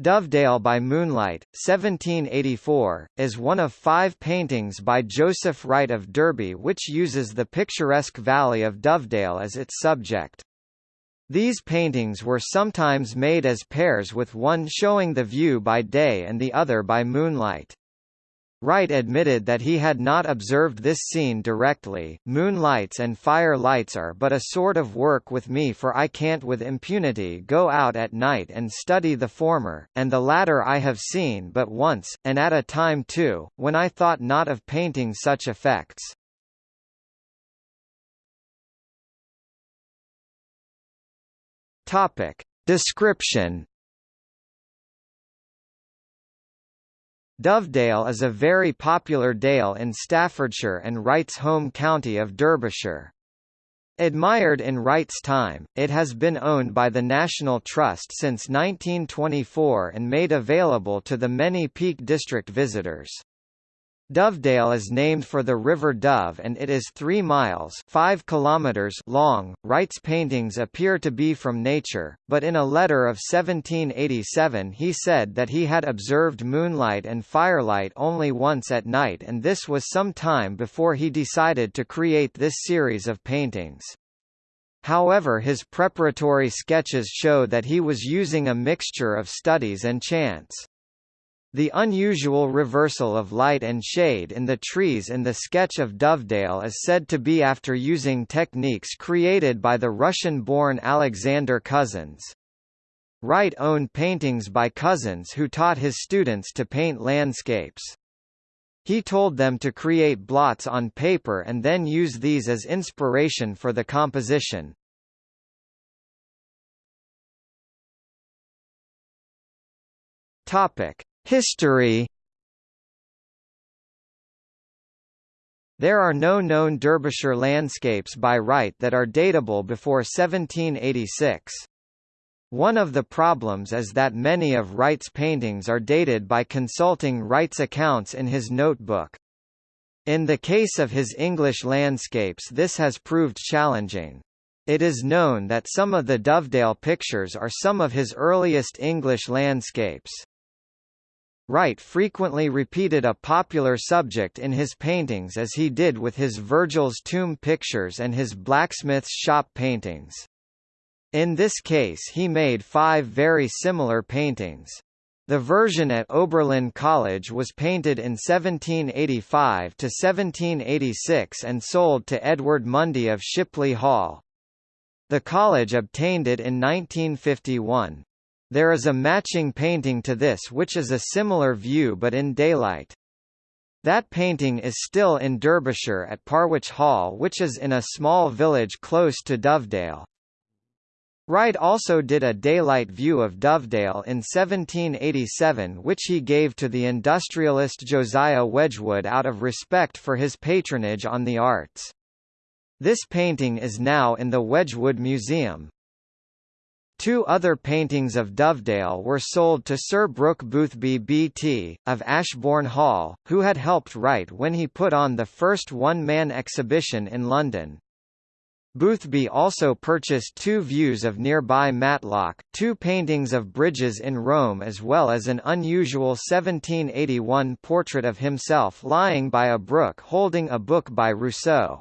Dovedale by Moonlight, 1784, is one of five paintings by Joseph Wright of Derby which uses the picturesque valley of Dovedale as its subject. These paintings were sometimes made as pairs with one showing the view by day and the other by moonlight. Wright admitted that he had not observed this scene directly. Moonlights and fire lights are but a sort of work with me for I can't with impunity go out at night and study the former, and the latter I have seen but once, and at a time too, when I thought not of painting such effects. Topic. Description Dovedale is a very popular dale in Staffordshire and Wright's home county of Derbyshire. Admired in Wright's time, it has been owned by the National Trust since 1924 and made available to the many Peak District visitors. Dovedale is named for the River Dove and it is 3 miles 5 kilometers long. Wright's paintings appear to be from nature, but in a letter of 1787 he said that he had observed moonlight and firelight only once at night and this was some time before he decided to create this series of paintings. However his preparatory sketches show that he was using a mixture of studies and chance. The unusual reversal of light and shade in the trees in the sketch of Dovedale is said to be after using techniques created by the Russian-born Alexander Cozens. Wright owned paintings by Cozens who taught his students to paint landscapes. He told them to create blots on paper and then use these as inspiration for the composition. Topic: History There are no known Derbyshire landscapes by Wright that are datable before 1786. One of the problems is that many of Wright's paintings are dated by consulting Wright's accounts in his notebook. In the case of his English landscapes this has proved challenging. It is known that some of the Dovedale pictures are some of his earliest English landscapes. Wright frequently repeated a popular subject in his paintings as he did with his Virgil's tomb pictures and his blacksmith's shop paintings. In this case he made five very similar paintings. The version at Oberlin College was painted in 1785 to 1786 and sold to Edward Mundy of Shipley Hall. The college obtained it in 1951. There is a matching painting to this which is a similar view but in daylight. That painting is still in Derbyshire at Parwich Hall which is in a small village close to Dovedale. Wright also did a daylight view of Dovedale in 1787 which he gave to the industrialist Josiah Wedgwood out of respect for his patronage on the arts. This painting is now in the Wedgwood Museum. Two other paintings of Dovedale were sold to Sir Brooke Boothby BT, of Ashbourne Hall, who had helped Wright when he put on the first one-man exhibition in London. Boothby also purchased two views of nearby Matlock, two paintings of bridges in Rome as well as an unusual 1781 portrait of himself lying by a brook holding a book by Rousseau.